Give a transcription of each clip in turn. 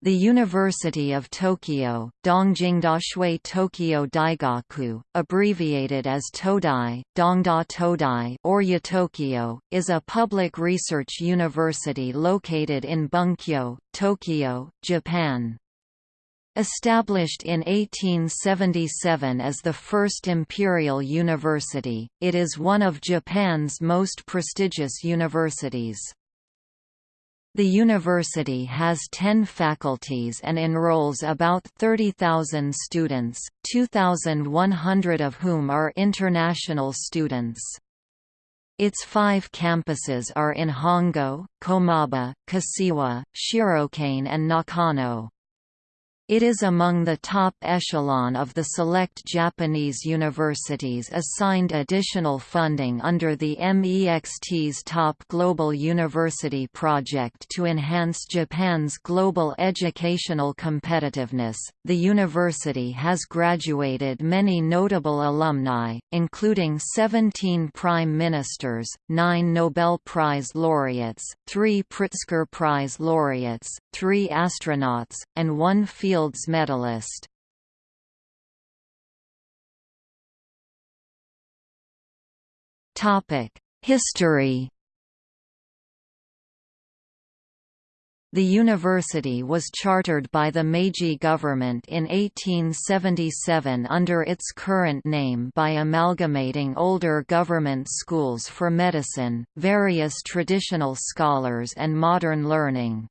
The University of Tokyo, Dongjingdashui Tokyo Daigaku, abbreviated as Todai, Dongda Todai or Yatokyo, is a public research university located in Bunkyo, Tokyo, Japan. Established in 1877 as the first imperial university, it is one of Japan's most prestigious universities. The university has 10 faculties and enrolls about 30,000 students, 2,100 of whom are international students. Its five campuses are in Hongo, Komaba, Kashiwa, Shirokane and Nakano. It is among the top echelon of the select Japanese universities assigned additional funding under the MEXT's Top Global University Project to enhance Japan's global educational competitiveness. The university has graduated many notable alumni, including 17 prime ministers, 9 Nobel Prize laureates, 3 Pritzker Prize laureates, 3 astronauts, and 1 field Fields medalist. History The university was chartered by the Meiji government in 1877 under its current name by amalgamating older government schools for medicine, various traditional scholars and modern learning.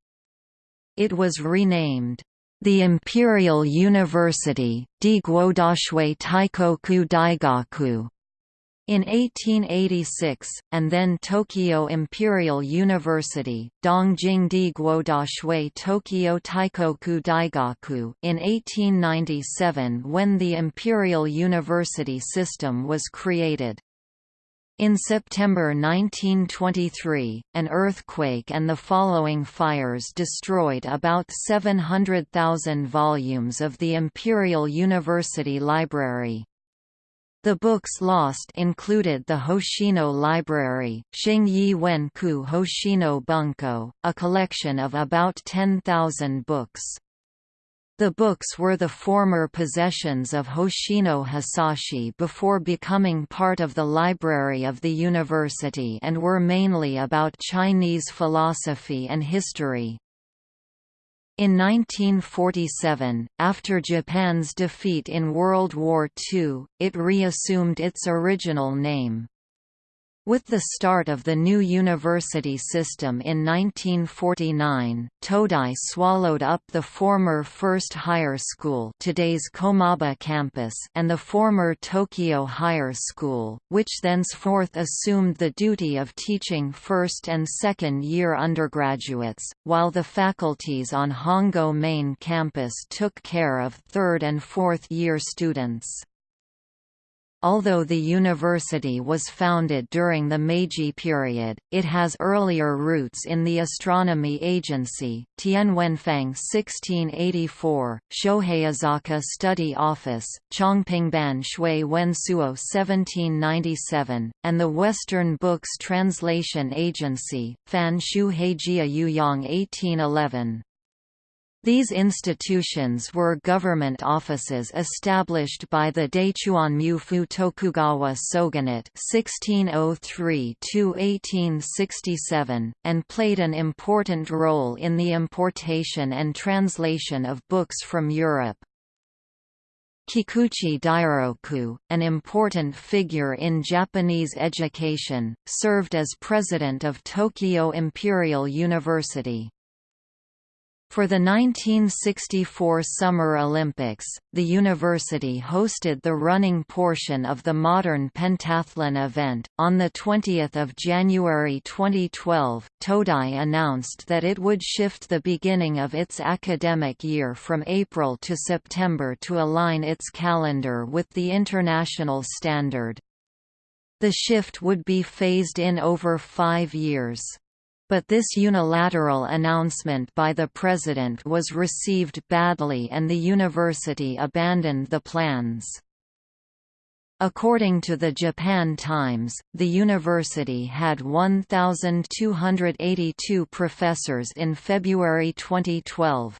It was renamed, the Imperial University, Diguodashue Taikoku Daigaku, in 1886, and then Tokyo Imperial University, Dongjing Diguodashue Tokyo Taikoku Daigaku. In 1897 when the Imperial University system was created. In September 1923, an earthquake and the following fires destroyed about 700,000 volumes of the Imperial University Library. The books lost included the Hoshino Library, Xingyi Wenku Hoshino Bunko, a collection of about 10,000 books. The books were the former possessions of Hoshino Hisashi before becoming part of the library of the university and were mainly about Chinese philosophy and history. In 1947, after Japan's defeat in World War II, it reassumed its original name. With the start of the new university system in 1949, Todai swallowed up the former First Higher School today's Komaba campus and the former Tokyo Higher School, which thenceforth assumed the duty of teaching first and second year undergraduates, while the faculties on Hongo main campus took care of third and fourth year students. Although the university was founded during the Meiji period, it has earlier roots in the Astronomy Agency, Tianwenfang 1684, Shoheizaka Study Office, Chongpingban Shui Wensuo 1797, and the Western Books Translation Agency, Fan Shu Heijia Yuyang 1811. These institutions were government offices established by the Daichuan Tokugawa Shogunate (1603–1867) and played an important role in the importation and translation of books from Europe. Kikuchi Dairoku, an important figure in Japanese education, served as president of Tokyo Imperial University. For the 1964 Summer Olympics, the university hosted the running portion of the modern pentathlon event. On the 20th of January 2012, Todai announced that it would shift the beginning of its academic year from April to September to align its calendar with the international standard. The shift would be phased in over five years. But this unilateral announcement by the president was received badly and the university abandoned the plans. According to the Japan Times, the university had 1,282 professors in February 2012.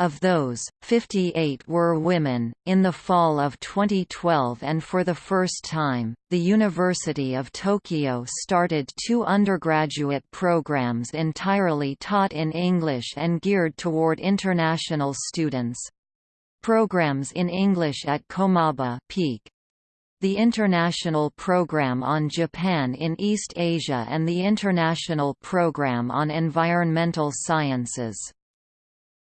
Of those, 58 were women. In the fall of 2012 and for the first time, the University of Tokyo started two undergraduate programs entirely taught in English and geared toward international students. Programs in English at Komaba Peak, the International Program on Japan in East Asia and the International Program on Environmental Sciences.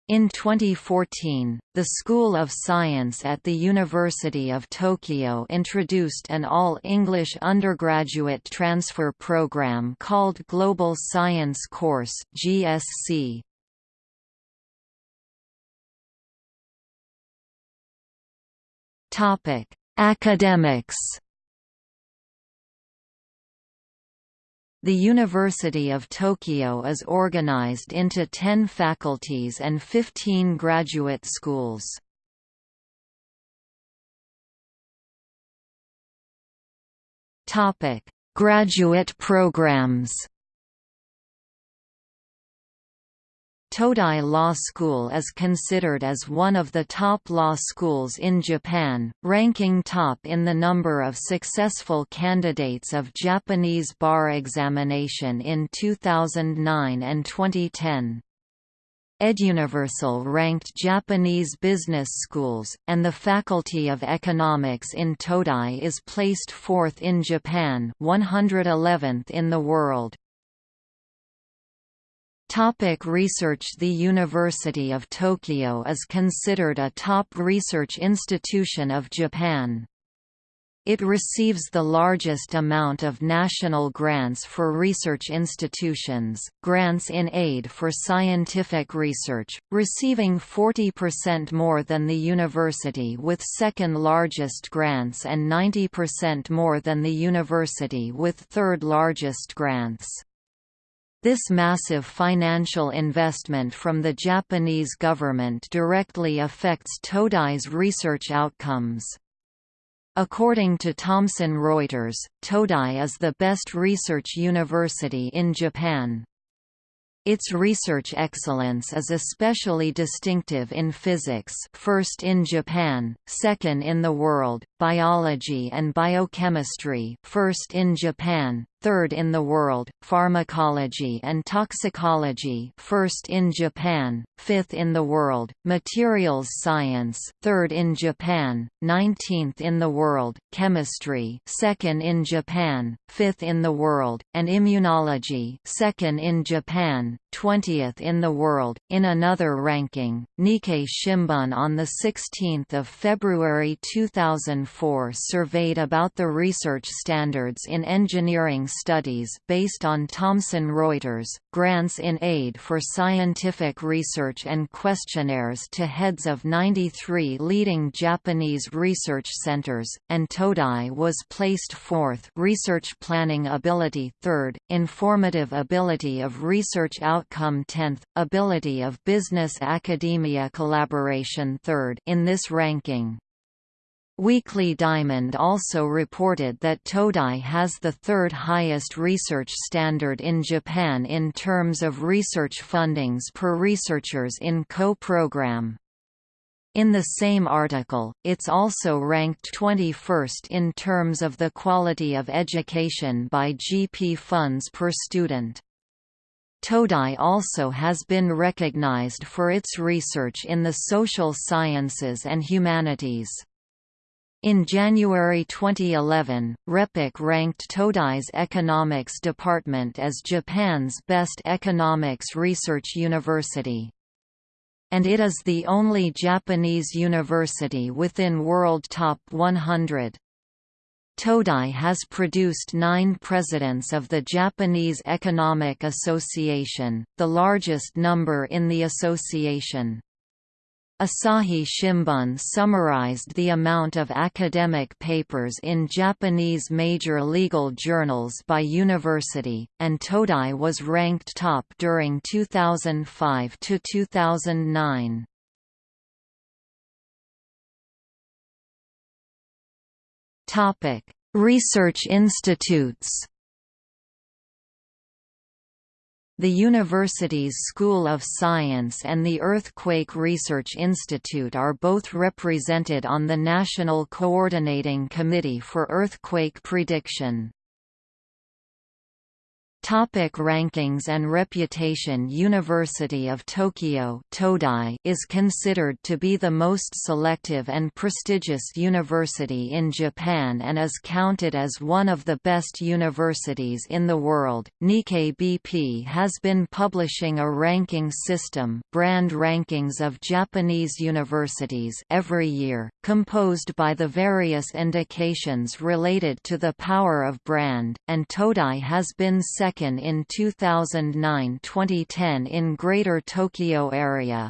In 2014, the School of Science at the University of Tokyo introduced an all-English undergraduate transfer program called Global Science Course GSC. Topic: Academics The University of Tokyo is organized into 10 faculties and 15 graduate schools. Graduate programs Todai Law School is considered as one of the top law schools in Japan, ranking top in the number of successful candidates of Japanese bar examination in 2009 and 2010. EdUniversal ranked Japanese business schools, and the Faculty of Economics in Todai is placed fourth in Japan 111th in the world. Topic research The University of Tokyo is considered a top research institution of Japan. It receives the largest amount of national grants for research institutions, grants in aid for scientific research, receiving 40% more than the university with second largest grants and 90% more than the university with third largest grants. This massive financial investment from the Japanese government directly affects Todai's research outcomes. According to Thomson Reuters, Todai is the best research university in Japan. Its research excellence is especially distinctive in physics first in Japan, second in the world, biology and biochemistry first in Japan, third in the world, pharmacology and toxicology first in Japan, fifth in the world, materials science third in Japan, 19th in the world, chemistry second in Japan, fifth in the world, and immunology second in Japan, 20th in the world. In another ranking, Nikkei Shimbun on 16 February 2004 surveyed about the research standards in engineering studies based on Thomson Reuters, grants in aid for scientific research and questionnaires to heads of 93 leading Japanese research centers, and Todai was placed fourth research planning ability third, informative ability of research outcome 10th, ability of business-academia collaboration third in this ranking. Weekly Diamond also reported that Todai has the third highest research standard in Japan in terms of research fundings per researchers in co-program. In the same article, it's also ranked 21st in terms of the quality of education by GP funds per student. Todai also has been recognized for its research in the social sciences and humanities. In January 2011, RePEc ranked Todai's economics department as Japan's best economics research university. And it is the only Japanese university within World Top 100. Todai has produced nine presidents of the Japanese Economic Association, the largest number in the association. Asahi Shimbun summarized the amount of academic papers in Japanese major legal journals by university, and Todai was ranked top during 2005 to 2009. Topic: Research institutes. The university's School of Science and the Earthquake Research Institute are both represented on the National Coordinating Committee for Earthquake Prediction. Topic rankings and reputation University of Tokyo is considered to be the most selective and prestigious university in Japan and is counted as one of the best universities in the world. Nikkei BP has been publishing a ranking system brand rankings of Japanese universities every year, composed by the various indications related to the power of brand, and Todai has been second second in 2009–2010 in Greater Tokyo area.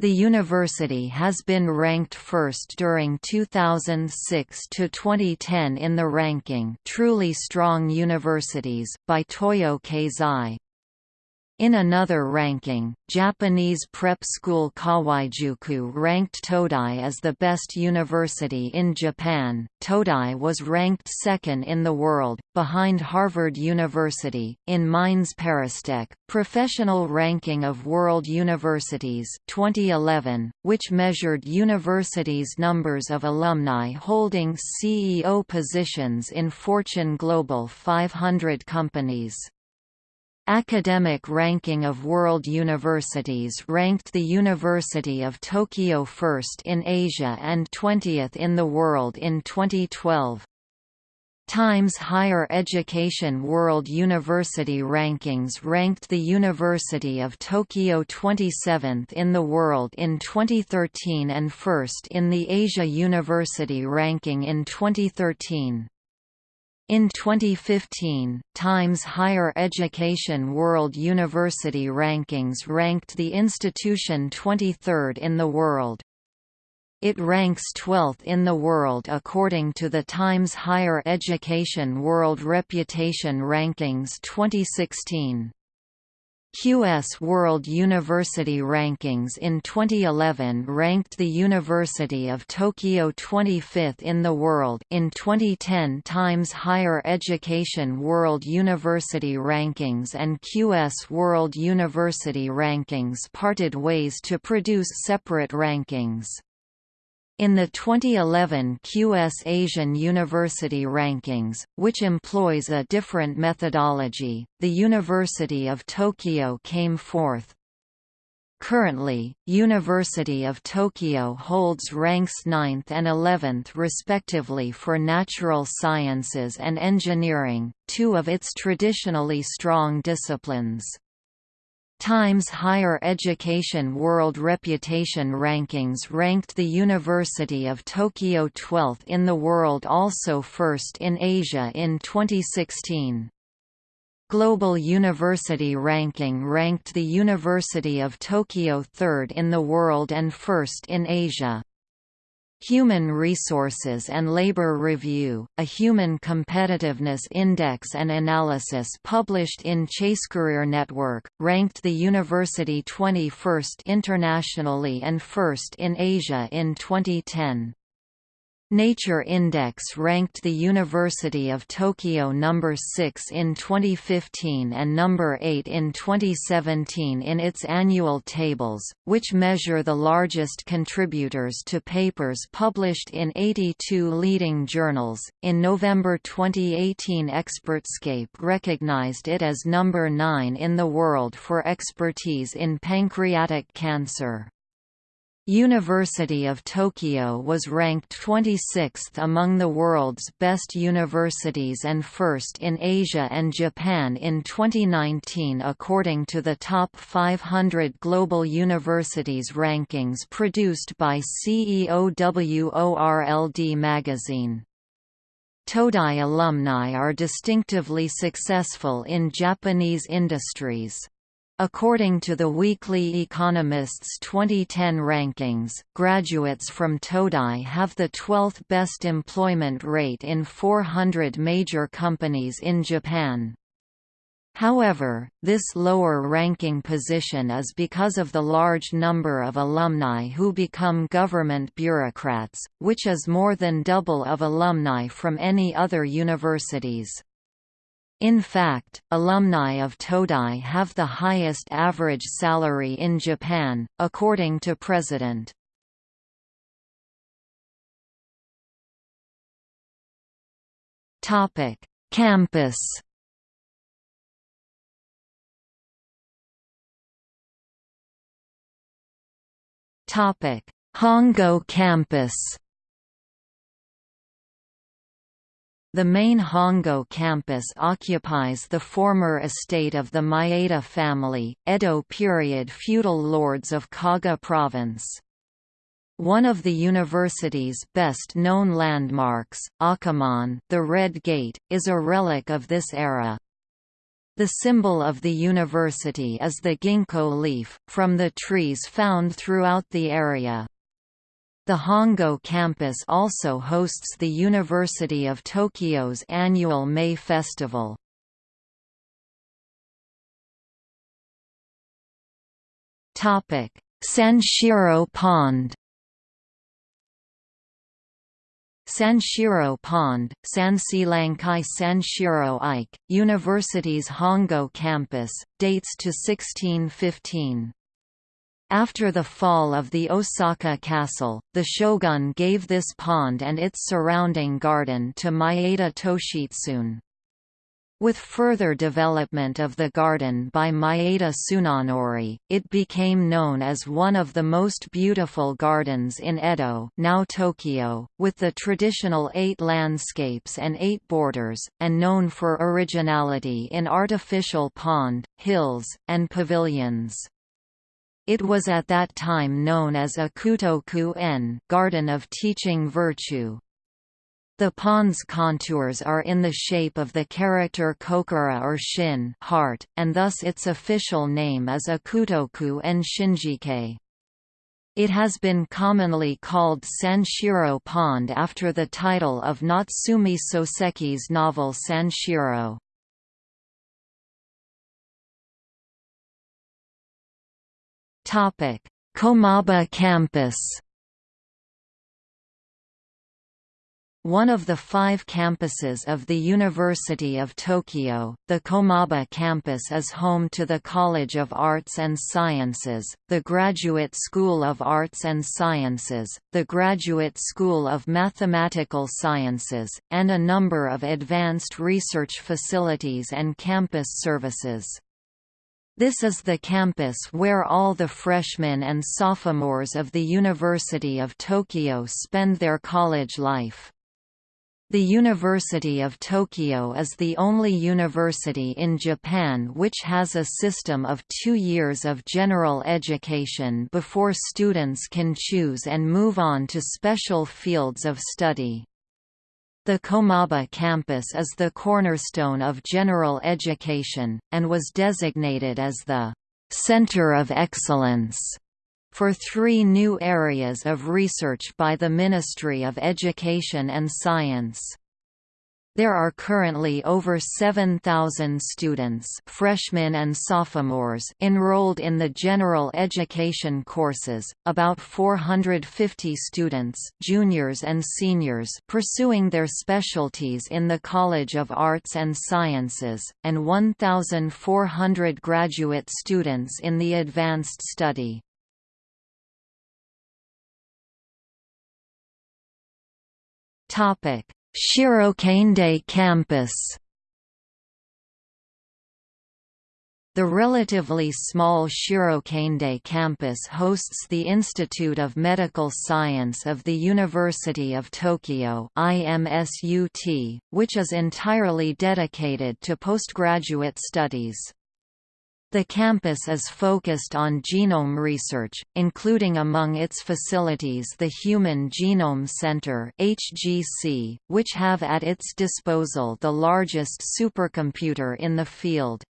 The university has been ranked first during 2006 to 2010 in the ranking Truly Strong Universities by Toyo Keizai. In another ranking, Japanese prep school Kawaijuku ranked Todai as the best university in Japan. Todai was ranked second in the world, behind Harvard University. In Mines ParisTech, Professional Ranking of World Universities 2011, which measured universities' numbers of alumni holding CEO positions in Fortune Global 500 companies. Academic ranking of world universities ranked the University of Tokyo first in Asia and 20th in the world in 2012. Times Higher Education World University Rankings ranked the University of Tokyo 27th in the world in 2013 and first in the Asia University Ranking in 2013. In 2015, Times Higher Education World University Rankings ranked the institution 23rd in the world. It ranks 12th in the world according to the Times Higher Education World Reputation Rankings 2016. QS World University Rankings in 2011 ranked the University of Tokyo 25th in the world in 2010 Times Higher Education World University Rankings and QS World University Rankings parted ways to produce separate rankings. In the 2011 QS Asian University Rankings, which employs a different methodology, the University of Tokyo came fourth. Currently, University of Tokyo holds ranks 9th and 11th respectively for natural sciences and engineering, two of its traditionally strong disciplines. Times Higher Education World Reputation Rankings ranked the University of Tokyo 12th in the world also first in Asia in 2016. Global University Ranking ranked the University of Tokyo third in the world and first in Asia. Human Resources and Labor Review, a human competitiveness index and analysis published in Chasecareer Network, ranked the university 21st internationally and first in Asia in 2010. Nature Index ranked the University of Tokyo number 6 in 2015 and number 8 in 2017 in its annual tables, which measure the largest contributors to papers published in 82 leading journals. In November 2018, Expertscape recognized it as number 9 in the world for expertise in pancreatic cancer. University of Tokyo was ranked 26th among the world's best universities and first in Asia and Japan in 2019 according to the Top 500 Global Universities rankings produced by CEOWORLD magazine. Todai alumni are distinctively successful in Japanese industries. According to the Weekly Economist's 2010 rankings, graduates from Todai have the 12th best employment rate in 400 major companies in Japan. However, this lower ranking position is because of the large number of alumni who become government bureaucrats, which is more than double of alumni from any other universities. In fact, alumni of Todai have the highest average salary in Japan, according to President. Campus Hongo campus The main Hongo campus occupies the former estate of the Maeda family, Edo period feudal lords of Kaga province. One of the university's best-known landmarks, Akamon the Red Gate, is a relic of this era. The symbol of the university is the ginkgo leaf, from the trees found throughout the area. The Hongo campus also hosts the University of Tokyo's annual May Festival. Sanshiro Pond Sanshiro Pond, Sansilankai Sanshiro Ike, University's Hongo campus, dates to 1615. After the fall of the Osaka castle, the shogun gave this pond and its surrounding garden to Maeda Toshitsune. With further development of the garden by Maeda Tsunanori, it became known as one of the most beautiful gardens in Edo now Tokyo, with the traditional eight landscapes and eight borders, and known for originality in artificial pond, hills, and pavilions. It was at that time known as Ikutoku-en Garden of Teaching Virtue. The pond's contours are in the shape of the character kokoro or shin heart, and thus its official name is Ikutoku-en Shinjike. It has been commonly called Sanshiro Pond after the title of Natsume Soseki's novel Sanshiro. Komaba campus One of the five campuses of the University of Tokyo, the Komaba campus is home to the College of Arts and Sciences, the Graduate School of Arts and Sciences, the Graduate School of Mathematical Sciences, and a number of advanced research facilities and campus services. This is the campus where all the freshmen and sophomores of the University of Tokyo spend their college life. The University of Tokyo is the only university in Japan which has a system of two years of general education before students can choose and move on to special fields of study. The Komaba campus is the cornerstone of general education, and was designated as the «center of excellence» for three new areas of research by the Ministry of Education and Science. There are currently over 7,000 students freshmen and sophomores enrolled in the general education courses, about 450 students juniors and seniors pursuing their specialties in the College of Arts and Sciences, and 1,400 graduate students in the advanced study. Topic Shirokane campus The relatively small Shirokane campus hosts the Institute of Medical Science of the University of Tokyo IMSUT, which is entirely dedicated to postgraduate studies. The campus is focused on genome research, including among its facilities the Human Genome Center (HGC), which have at its disposal the largest supercomputer in the field.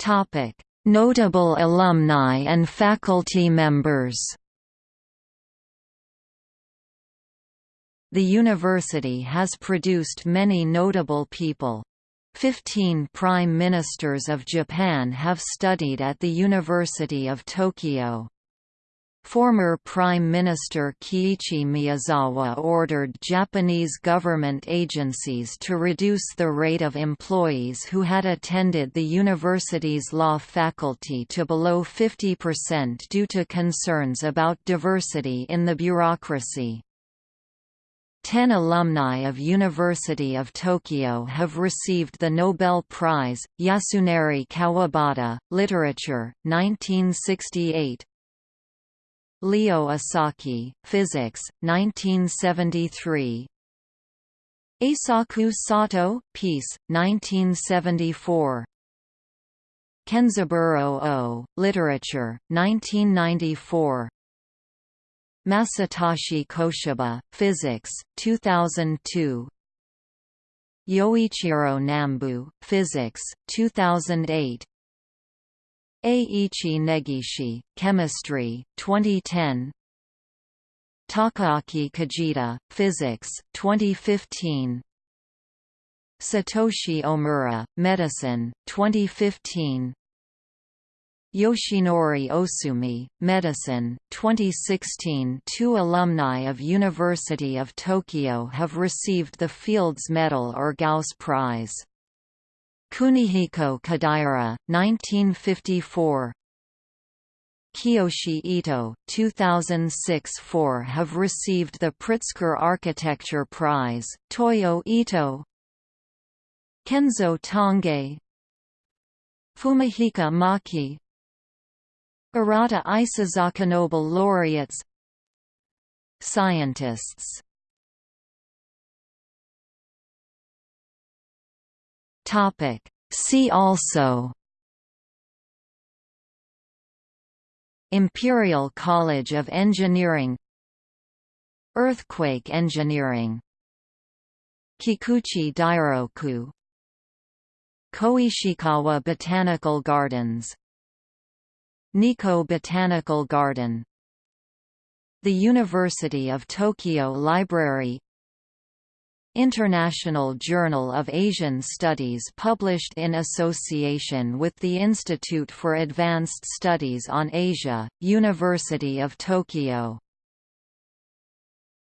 Topic: Notable alumni and faculty members. The university has produced many notable people. Fifteen prime ministers of Japan have studied at the University of Tokyo. Former Prime Minister Kiichi Miyazawa ordered Japanese government agencies to reduce the rate of employees who had attended the university's law faculty to below 50% due to concerns about diversity in the bureaucracy. Ten alumni of University of Tokyo have received the Nobel Prize, Yasunari Kawabata, Literature, 1968, Leo Esaki, Physics, 1973. Eisaku Sato, Peace, 1974. Kenzaburo Oe, Literature, 1994. Masatoshi Koshiba, Physics, 2002. Yoichiro Nambu, Physics, 2008. Ei-ichi Negishi, Chemistry, 2010 Takaaki Kajita, Physics, 2015 Satoshi Omura, Medicine, 2015 Yoshinori Ohsumi, Medicine, 2016 Two alumni of University of Tokyo have received the Fields Medal or Gauss Prize. Kunihiko Kodaira, 1954 Kiyoshi Ito, 2006–4 have received the Pritzker Architecture Prize, Toyo Ito Kenzo Tange Fumihiko Maki Arata Isozaki Nobel laureates. Scientists. Topic. See also. Imperial College of Engineering. Earthquake engineering. Kikuchi Dairoku. Koishikawa Botanical Gardens Nikko Botanical Garden. The University of Tokyo Library. International Journal of Asian Studies published in association with the Institute for Advanced Studies on Asia, University of Tokyo